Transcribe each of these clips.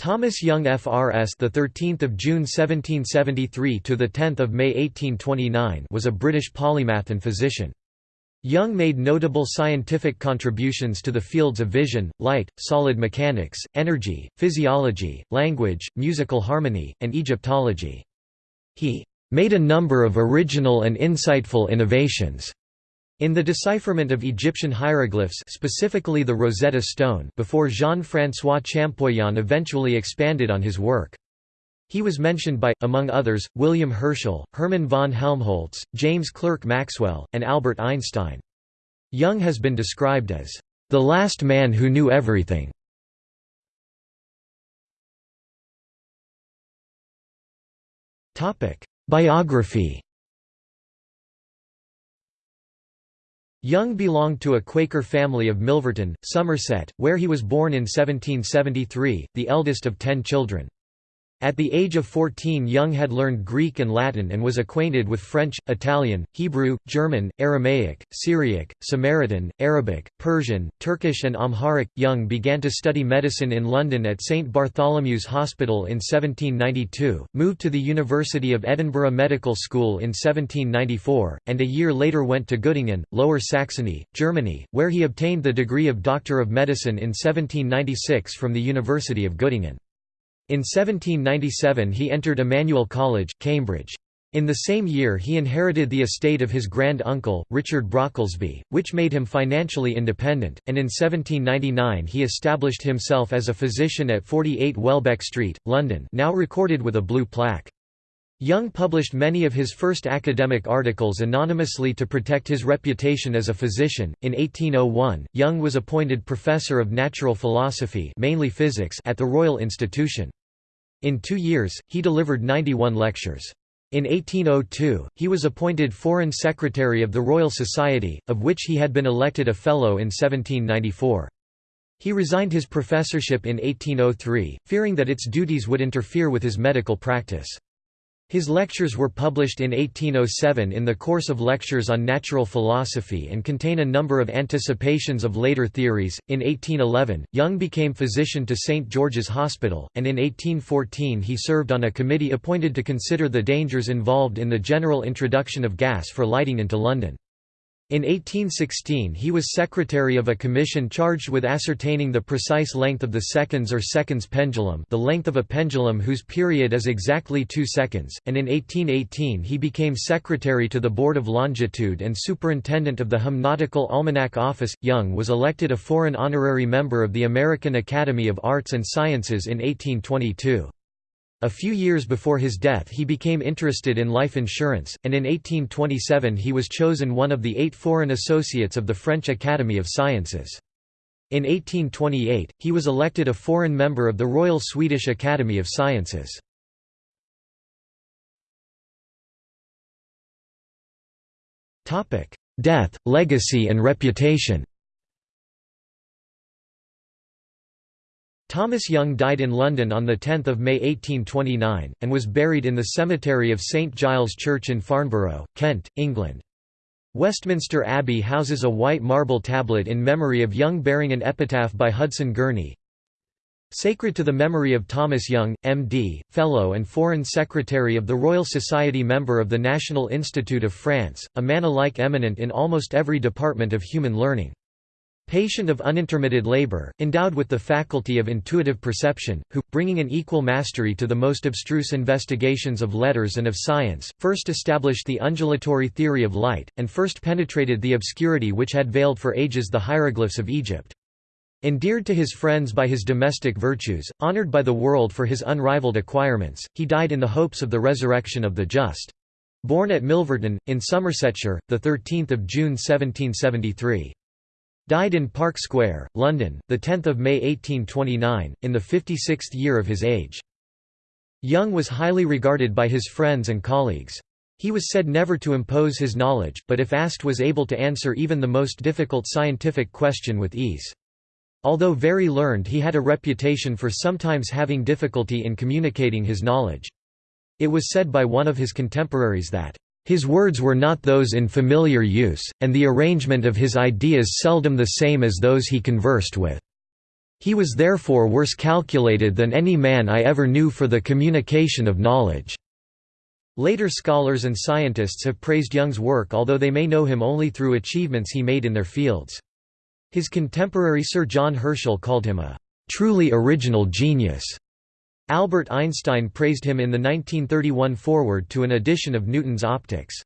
Thomas Young FRS the 13th of June 1773 to the 10th of May 1829 was a British polymath and physician. Young made notable scientific contributions to the fields of vision, light, solid mechanics, energy, physiology, language, musical harmony, and Egyptology. He made a number of original and insightful innovations in the decipherment of Egyptian hieroglyphs specifically the Rosetta Stone before Jean-François Champollion eventually expanded on his work. He was mentioned by, among others, William Herschel, Hermann von Helmholtz, James Clerk Maxwell, and Albert Einstein. Young has been described as, "...the last man who knew everything." Biography Young belonged to a Quaker family of Milverton, Somerset, where he was born in 1773, the eldest of ten children. At the age of 14 Young had learned Greek and Latin and was acquainted with French, Italian, Hebrew, German, Aramaic, Syriac, Samaritan, Arabic, Persian, Turkish and Amharic. Young began to study medicine in London at St Bartholomew's Hospital in 1792, moved to the University of Edinburgh Medical School in 1794, and a year later went to Göttingen, Lower Saxony, Germany, where he obtained the degree of Doctor of Medicine in 1796 from the University of Göttingen. In 1797 he entered Emmanuel College, Cambridge. In the same year he inherited the estate of his grand-uncle, Richard Brocklesby, which made him financially independent, and in 1799 he established himself as a physician at 48 Welbeck Street, London now recorded with a blue plaque. Young published many of his first academic articles anonymously to protect his reputation as a physician. In 1801, Young was appointed professor of natural philosophy, mainly physics, at the Royal Institution. In two years, he delivered 91 lectures. In 1802, he was appointed Foreign Secretary of the Royal Society, of which he had been elected a Fellow in 1794. He resigned his professorship in 1803, fearing that its duties would interfere with his medical practice. His lectures were published in 1807 in the course of lectures on natural philosophy and contain a number of anticipations of later theories. In 1811, Young became physician to St. George's Hospital, and in 1814 he served on a committee appointed to consider the dangers involved in the general introduction of gas for lighting into London. In 1816 he was secretary of a commission charged with ascertaining the precise length of the seconds or seconds pendulum the length of a pendulum whose period is exactly two seconds, and in 1818 he became secretary to the Board of Longitude and superintendent of the Hymnautical Almanac Office. Young was elected a foreign honorary member of the American Academy of Arts and Sciences in 1822. A few years before his death he became interested in life insurance, and in 1827 he was chosen one of the eight foreign associates of the French Academy of Sciences. In 1828, he was elected a foreign member of the Royal Swedish Academy of Sciences. Death, legacy and reputation Thomas Young died in London on 10 May 1829, and was buried in the cemetery of St Giles Church in Farnborough, Kent, England. Westminster Abbey houses a white marble tablet in memory of Young bearing an epitaph by Hudson Gurney. Sacred to the memory of Thomas Young, M.D., Fellow and Foreign Secretary of the Royal Society Member of the National Institute of France, a man alike eminent in almost every department of human learning. Patient of unintermitted labor, endowed with the faculty of intuitive perception, who, bringing an equal mastery to the most abstruse investigations of letters and of science, first established the undulatory theory of light, and first penetrated the obscurity which had veiled for ages the hieroglyphs of Egypt. Endeared to his friends by his domestic virtues, honored by the world for his unrivaled acquirements, he died in the hopes of the resurrection of the just. Born at Milverton, in Somersetshire, 13 June 1773. Died in Park Square, London, 10 May 1829, in the 56th year of his age. Young was highly regarded by his friends and colleagues. He was said never to impose his knowledge, but if asked was able to answer even the most difficult scientific question with ease. Although very learned he had a reputation for sometimes having difficulty in communicating his knowledge. It was said by one of his contemporaries that, his words were not those in familiar use, and the arrangement of his ideas seldom the same as those he conversed with. He was therefore worse calculated than any man I ever knew for the communication of knowledge." Later scholars and scientists have praised Young's work although they may know him only through achievements he made in their fields. His contemporary Sir John Herschel called him a "...truly original genius." Albert Einstein praised him in the 1931 foreword to an edition of Newton's Optics.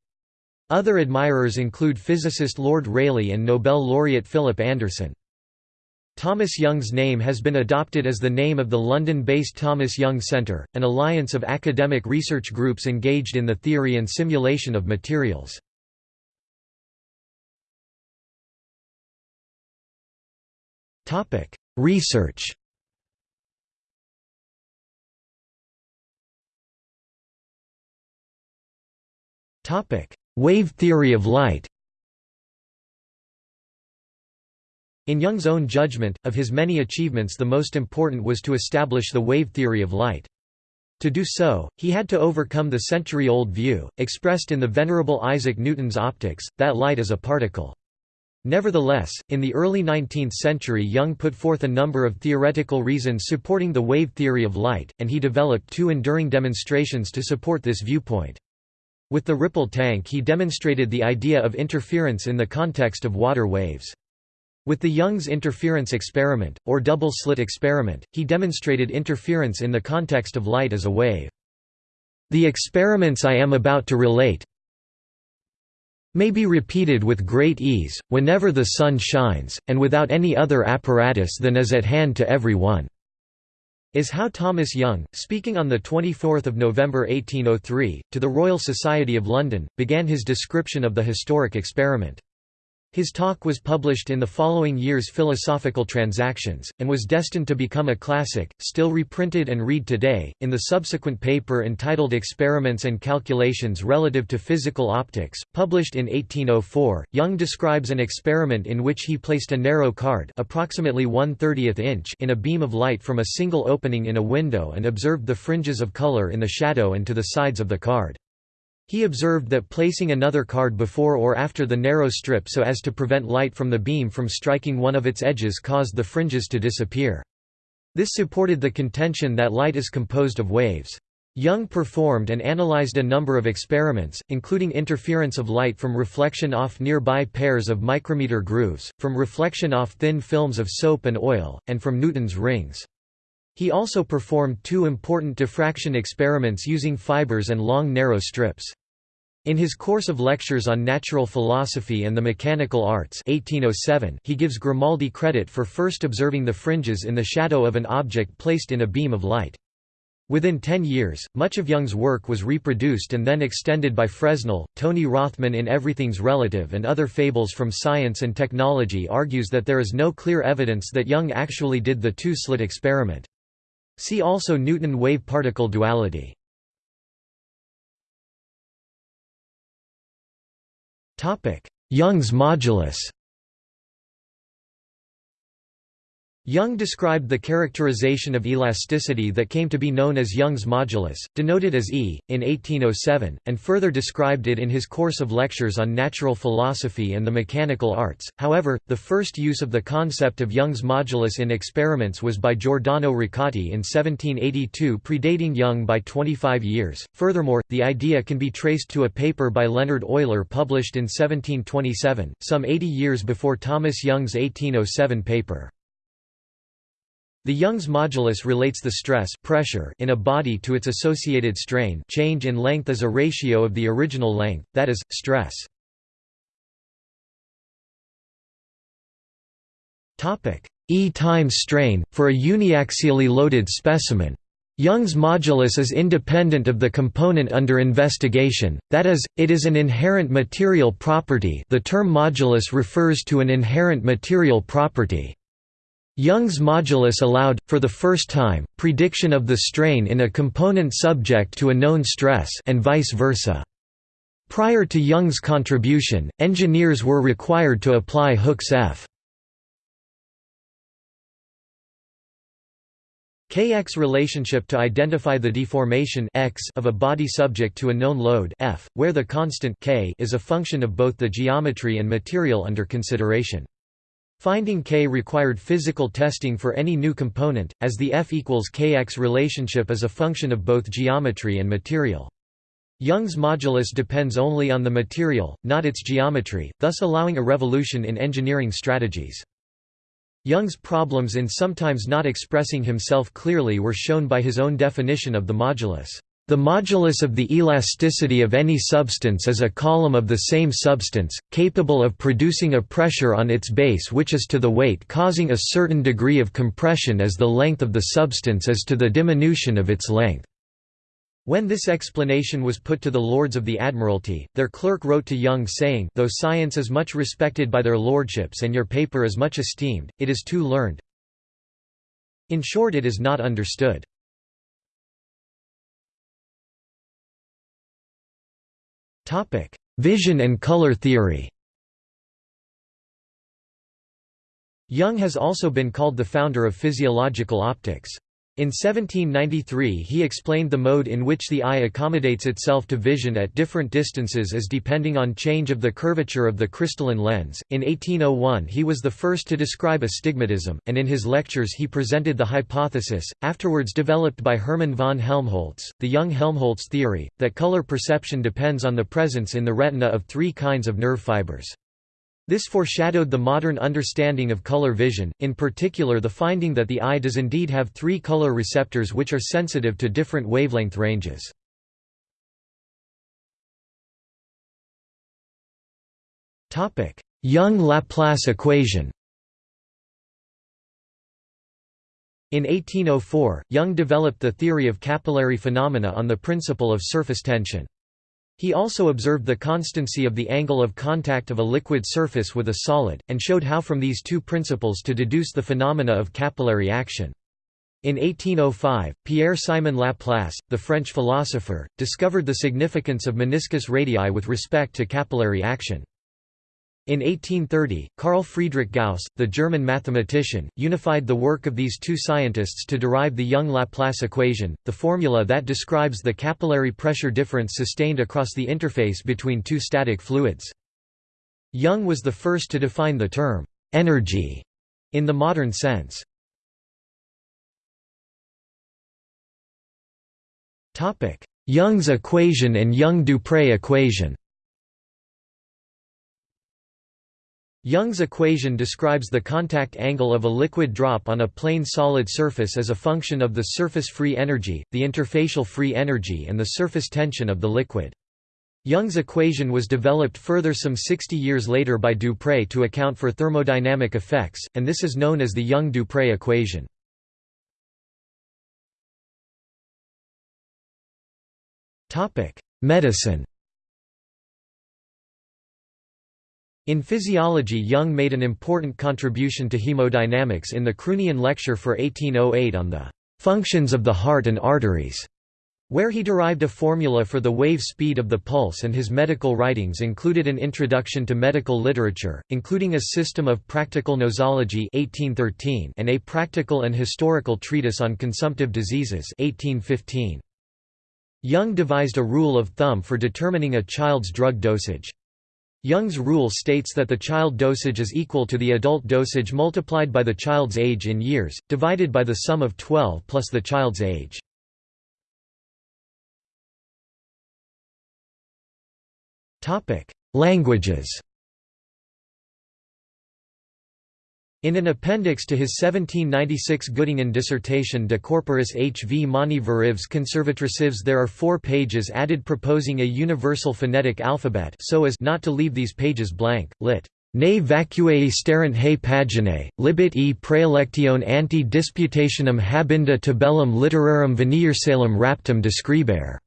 Other admirers include physicist Lord Rayleigh and Nobel laureate Philip Anderson. Thomas Young's name has been adopted as the name of the London-based Thomas Young Centre, an alliance of academic research groups engaged in the theory and simulation of materials. Research Wave theory of light In Young's own judgment, of his many achievements the most important was to establish the wave theory of light. To do so, he had to overcome the century-old view, expressed in the venerable Isaac Newton's optics, that light is a particle. Nevertheless, in the early 19th century Young put forth a number of theoretical reasons supporting the wave theory of light, and he developed two enduring demonstrations to support this viewpoint. With the ripple tank he demonstrated the idea of interference in the context of water waves. With the Young's interference experiment, or double-slit experiment, he demonstrated interference in the context of light as a wave. The experiments I am about to relate may be repeated with great ease, whenever the sun shines, and without any other apparatus than is at hand to every one is how Thomas Young, speaking on 24 November 1803, to the Royal Society of London, began his description of the historic experiment. His talk was published in the following year's Philosophical Transactions, and was destined to become a classic, still reprinted and read today. In the subsequent paper entitled Experiments and Calculations Relative to Physical Optics, published in 1804, Young describes an experiment in which he placed a narrow card approximately 1 30th inch in a beam of light from a single opening in a window and observed the fringes of color in the shadow and to the sides of the card. He observed that placing another card before or after the narrow strip so as to prevent light from the beam from striking one of its edges caused the fringes to disappear. This supported the contention that light is composed of waves. Young performed and analyzed a number of experiments, including interference of light from reflection off nearby pairs of micrometer grooves, from reflection off thin films of soap and oil, and from Newton's rings. He also performed two important diffraction experiments using fibers and long narrow strips. In his course of lectures on natural philosophy and the mechanical arts 1807, he gives Grimaldi credit for first observing the fringes in the shadow of an object placed in a beam of light. Within ten years, much of Young's work was reproduced and then extended by Fresnel. Tony Rothman in Everything's Relative and Other Fables from Science and Technology argues that there is no clear evidence that Young actually did the two-slit experiment. See also Newton wave-particle duality. Young's modulus Young described the characterization of elasticity that came to be known as Young's modulus, denoted as E, in 1807, and further described it in his course of lectures on natural philosophy and the mechanical arts. However, the first use of the concept of Young's modulus in experiments was by Giordano Riccati in 1782, predating Young by 25 years. Furthermore, the idea can be traced to a paper by Leonhard Euler published in 1727, some 80 years before Thomas Young's 1807 paper. The Young's modulus relates the stress pressure in a body to its associated strain change in length as a ratio of the original length, that is, stress. E times strain, for a uniaxially loaded specimen. Young's modulus is independent of the component under investigation, that is, it is an inherent material property the term modulus refers to an inherent material property. Young's modulus allowed, for the first time, prediction of the strain in a component subject to a known stress and vice versa. Prior to Young's contribution, engineers were required to apply Hooke's F. Kx relationship to identify the deformation x of a body subject to a known load F, where the constant k is a function of both the geometry and material under consideration. Finding K required physical testing for any new component, as the F equals Kx relationship is a function of both geometry and material. Young's modulus depends only on the material, not its geometry, thus allowing a revolution in engineering strategies. Young's problems in sometimes not expressing himself clearly were shown by his own definition of the modulus. The modulus of the elasticity of any substance is a column of the same substance, capable of producing a pressure on its base which is to the weight causing a certain degree of compression as the length of the substance is to the diminution of its length. When this explanation was put to the Lords of the Admiralty, their clerk wrote to Young saying though science is much respected by their lordships and your paper is much esteemed, it is too learned. In short it is not understood. Vision and color theory Young has also been called the founder of physiological optics. In 1793 he explained the mode in which the eye accommodates itself to vision at different distances as depending on change of the curvature of the crystalline lens. In 1801 he was the first to describe astigmatism, and in his lectures he presented the hypothesis, afterwards developed by Hermann von Helmholtz, the Young-Helmholtz theory, that color perception depends on the presence in the retina of three kinds of nerve fibers. This foreshadowed the modern understanding of color vision, in particular the finding that the eye does indeed have three color receptors which are sensitive to different wavelength ranges. Young-Laplace equation In 1804, Young developed the theory of capillary phenomena on the principle of surface tension. He also observed the constancy of the angle of contact of a liquid surface with a solid, and showed how from these two principles to deduce the phenomena of capillary action. In 1805, Pierre-Simon Laplace, the French philosopher, discovered the significance of meniscus radii with respect to capillary action. In 1830, Carl Friedrich Gauss, the German mathematician, unified the work of these two scientists to derive the Young-Laplace equation, the formula that describes the capillary pressure difference sustained across the interface between two static fluids. Young was the first to define the term, energy, in the modern sense. Young's equation and Young-Dupré equation Young's equation describes the contact angle of a liquid drop on a plane solid surface as a function of the surface free energy, the interfacial free energy and the surface tension of the liquid. Young's equation was developed further some 60 years later by Dupré to account for thermodynamic effects, and this is known as the Young-Dupré equation. Medicine In physiology Young made an important contribution to hemodynamics in the Croonian lecture for 1808 on the "...functions of the heart and arteries", where he derived a formula for the wave speed of the pulse and his medical writings included an introduction to medical literature, including a system of practical nosology 1813 and a practical and historical treatise on consumptive diseases 1815. Young devised a rule of thumb for determining a child's drug dosage. Young's rule states that the child dosage is equal to the adult dosage multiplied by the child's age in years, divided by the sum of 12 plus the child's age. Languages In an appendix to his 1796 Göttingen dissertation De corporis H. V. Mani Verives Conservatricives there are four pages added proposing a universal phonetic alphabet so as not to leave these pages blank, lit. Ne vacuae sterent he paginae, libit e praelectione anti disputationem habenda tabellum literarum veniersalem raptum describere.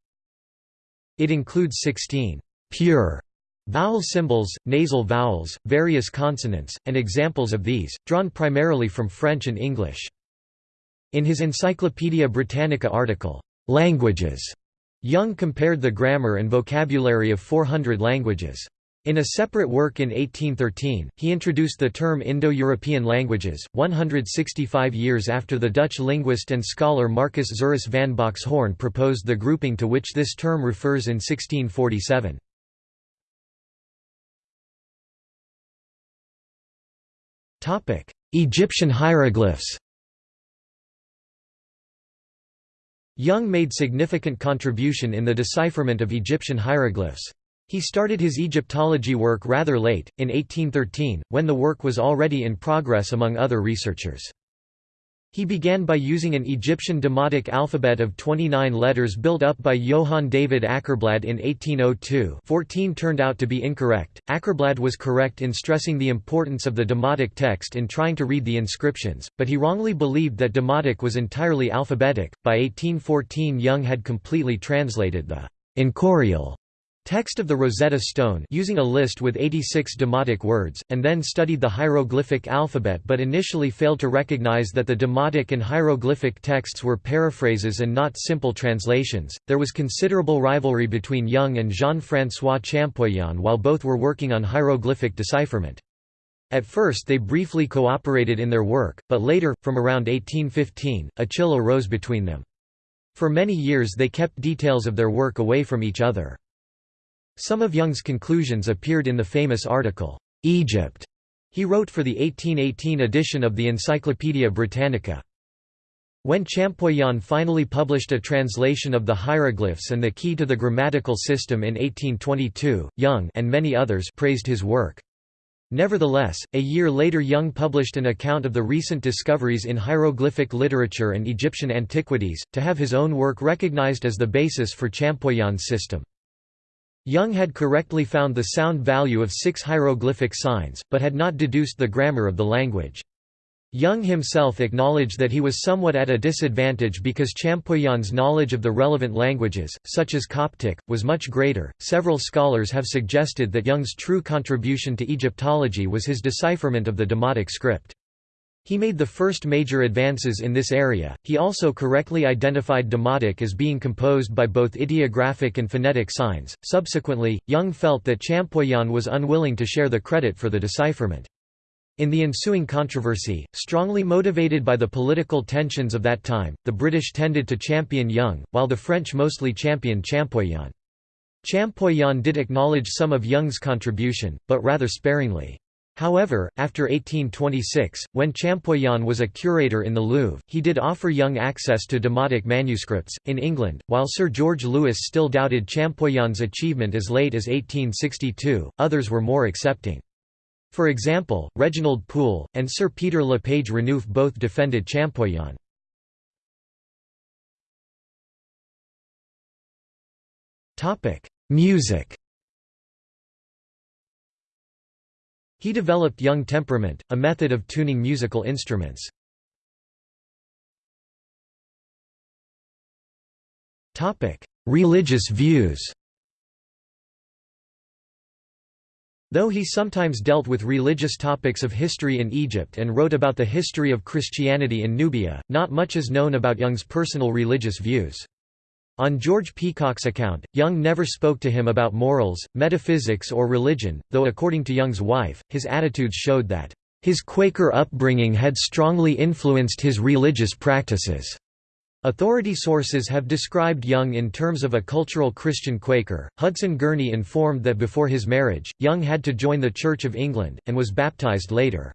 It includes 16 pure Vowel symbols, nasal vowels, various consonants, and examples of these, drawn primarily from French and English. In his Encyclopaedia Britannica article, "'Languages' Young compared the grammar and vocabulary of 400 languages. In a separate work in 1813, he introduced the term Indo-European languages, 165 years after the Dutch linguist and scholar Marcus Zuerius van Boxhorn proposed the grouping to which this term refers in 1647. Egyptian hieroglyphs Young made significant contribution in the decipherment of Egyptian hieroglyphs. He started his Egyptology work rather late, in 1813, when the work was already in progress among other researchers. He began by using an Egyptian demotic alphabet of 29 letters built up by Johann David Åkerblad in 1802 14 turned out to be incorrect. Åkerblad was correct in stressing the importance of the demotic text in trying to read the inscriptions, but he wrongly believed that demotic was entirely alphabetic. By 1814 Young had completely translated the Enchorial Text of the Rosetta Stone using a list with 86 demotic words, and then studied the hieroglyphic alphabet but initially failed to recognize that the demotic and hieroglyphic texts were paraphrases and not simple translations. There was considerable rivalry between Young and Jean-François Champollion while both were working on hieroglyphic decipherment. At first they briefly cooperated in their work, but later, from around 1815, a chill arose between them. For many years they kept details of their work away from each other. Some of Young's conclusions appeared in the famous article, "'Egypt' he wrote for the 1818 edition of the Encyclopaedia Britannica. When Champollion finally published a translation of the hieroglyphs and the key to the grammatical system in 1822, Young and many others praised his work. Nevertheless, a year later Young published an account of the recent discoveries in hieroglyphic literature and Egyptian antiquities, to have his own work recognized as the basis for Champollion's system. Young had correctly found the sound value of six hieroglyphic signs, but had not deduced the grammar of the language. Young himself acknowledged that he was somewhat at a disadvantage because Champollion's knowledge of the relevant languages, such as Coptic, was much greater. Several scholars have suggested that Young's true contribution to Egyptology was his decipherment of the Demotic script. He made the first major advances in this area. He also correctly identified Demotic as being composed by both ideographic and phonetic signs. Subsequently, Young felt that Champollion was unwilling to share the credit for the decipherment. In the ensuing controversy, strongly motivated by the political tensions of that time, the British tended to champion Young, while the French mostly championed Champollion. Champollion did acknowledge some of Young's contribution, but rather sparingly. However, after 1826, when Champollion was a curator in the Louvre, he did offer Young access to demotic manuscripts. In England, while Sir George Lewis still doubted Champollion's achievement as late as 1862, others were more accepting. For example, Reginald Poole, and Sir Peter Le Page Renouf both defended Champollion. Music He developed Young temperament, a method of tuning musical instruments. Religious views Though he sometimes dealt with religious topics of history in Egypt and wrote about the history of Christianity in Nubia, not much is known about Young's personal religious views. On George Peacock's account, Young never spoke to him about morals, metaphysics or religion, though according to Young's wife, his attitudes showed that, "...his Quaker upbringing had strongly influenced his religious practices." Authority sources have described Young in terms of a cultural Christian Quaker. Hudson Gurney informed that before his marriage, Young had to join the Church of England, and was baptized later.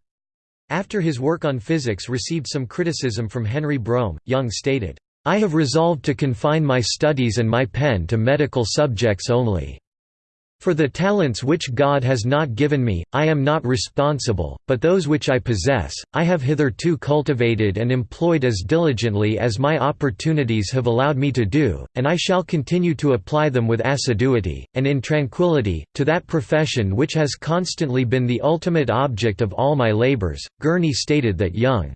After his work on physics received some criticism from Henry Brougham, Young stated, I have resolved to confine my studies and my pen to medical subjects only. For the talents which God has not given me, I am not responsible, but those which I possess, I have hitherto cultivated and employed as diligently as my opportunities have allowed me to do, and I shall continue to apply them with assiduity, and in tranquillity, to that profession which has constantly been the ultimate object of all my labors. Gurney stated that young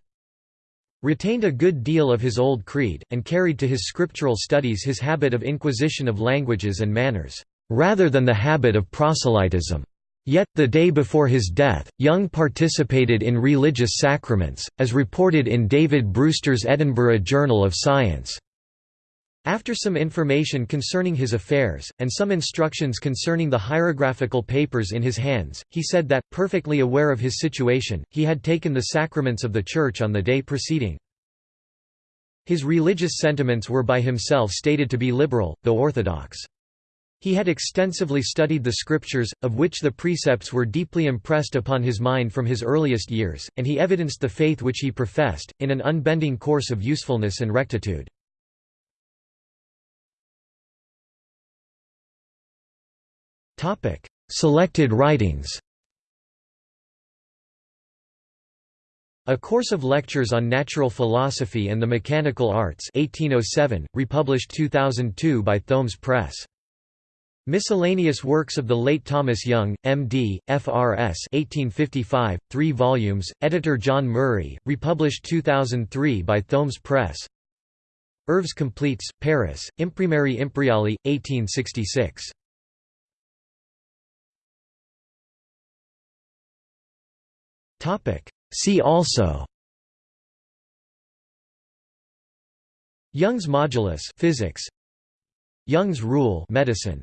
retained a good deal of his old creed, and carried to his scriptural studies his habit of inquisition of languages and manners, rather than the habit of proselytism. Yet, the day before his death, Young participated in religious sacraments, as reported in David Brewster's Edinburgh Journal of Science. After some information concerning his affairs, and some instructions concerning the hieroglyphical papers in his hands, he said that, perfectly aware of his situation, he had taken the sacraments of the Church on the day preceding. His religious sentiments were by himself stated to be liberal, though orthodox. He had extensively studied the scriptures, of which the precepts were deeply impressed upon his mind from his earliest years, and he evidenced the faith which he professed, in an unbending course of usefulness and rectitude. Selected writings A Course of Lectures on Natural Philosophy and the Mechanical Arts 1807, republished 2002 by Thoemmes Press. Miscellaneous Works of the late Thomas Young, M.D., F.R.S. 1855, 3 volumes, editor John Murray, republished 2003 by Thoemmes Press. Œuvres Completes, Paris, Imprimerie Imperiali, 1866. See also Young's modulus physics. Young's rule medicine